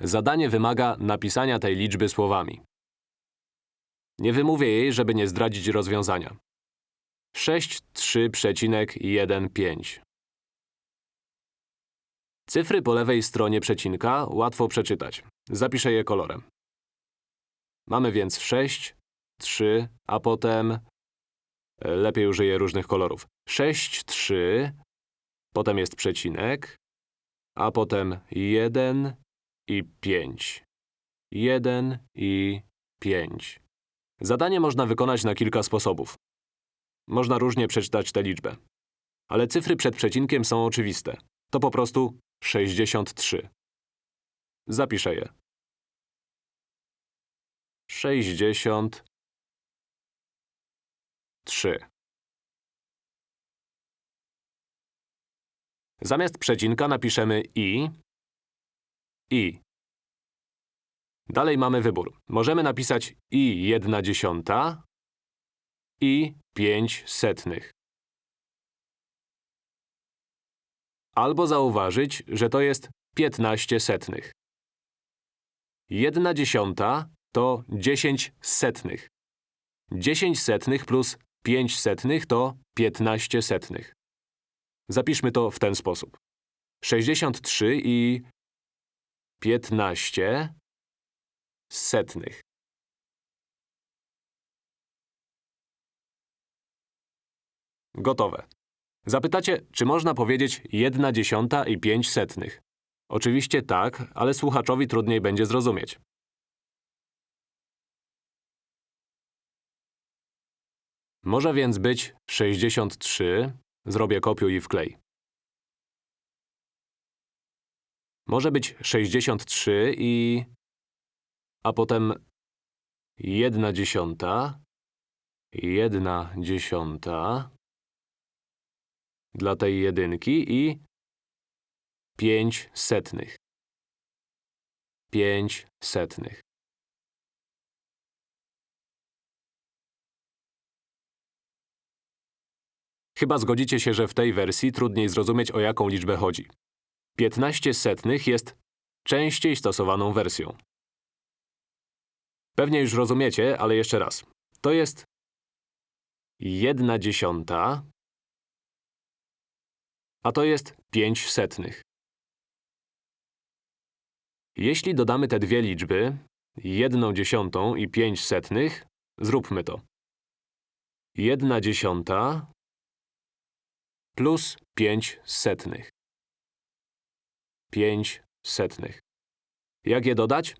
Zadanie wymaga napisania tej liczby słowami. Nie wymówię jej, żeby nie zdradzić rozwiązania. 63,15 Cyfry po lewej stronie przecinka łatwo przeczytać. Zapiszę je kolorem. Mamy więc 6, 3, a potem… e, Lepiej użyję różnych kolorów. 6, 3, potem jest przecinek, a potem 1 i 5. 1 i 5. Zadanie można wykonać na kilka sposobów. Można różnie przeczytać tę liczbę. Ale cyfry przed przecinkiem są oczywiste. To po prostu 63. Zapiszę je. 63. Zamiast przecinka napiszemy i, i. Dalej mamy wybór. Możemy napisać i jedna dziesiąta i pięć setnych. Albo zauważyć, że to jest 15 setnych. Jedna dziesiąta to 10 setnych. 10 setnych plus 5 setnych to 15 setnych. Zapiszmy to w ten sposób. 63 i 15 setnych. Gotowe. Zapytacie, czy można powiedzieć 1 dziesiąta i 5 setnych? Oczywiście tak, ale słuchaczowi trudniej będzie zrozumieć. Może więc być 63, zrobię kopiuj i wklej. Może być 63 i… a potem 1 dziesiąta, 1 dziesiąta dla tej jedynki i 5 setnych. 5 setnych. Chyba zgodzicie się, że w tej wersji trudniej zrozumieć, o jaką liczbę chodzi. 15 setnych jest częściej stosowaną wersją. Pewnie już rozumiecie, ale jeszcze raz. To jest 1 dziesiąta, a to jest 5 setnych. Jeśli dodamy te dwie liczby, 1 dziesiątą i 5 setnych, zróbmy to. 1 dziesiąta plus 5 setnych. 5 setnych. Jak je dodać?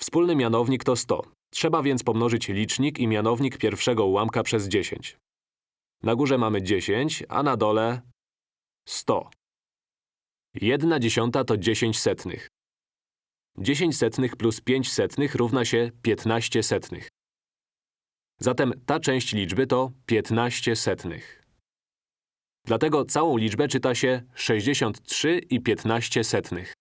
Wspólny mianownik to 100. Trzeba więc pomnożyć licznik i mianownik pierwszego ułamka przez 10. Na górze mamy 10, a na dole 100. 1 dziesiąta to 10 setnych. 10 setnych plus 5 setnych równa się 15 setnych. Zatem ta część liczby to 15 setnych. Dlatego całą liczbę czyta się 63 i 15 setnych.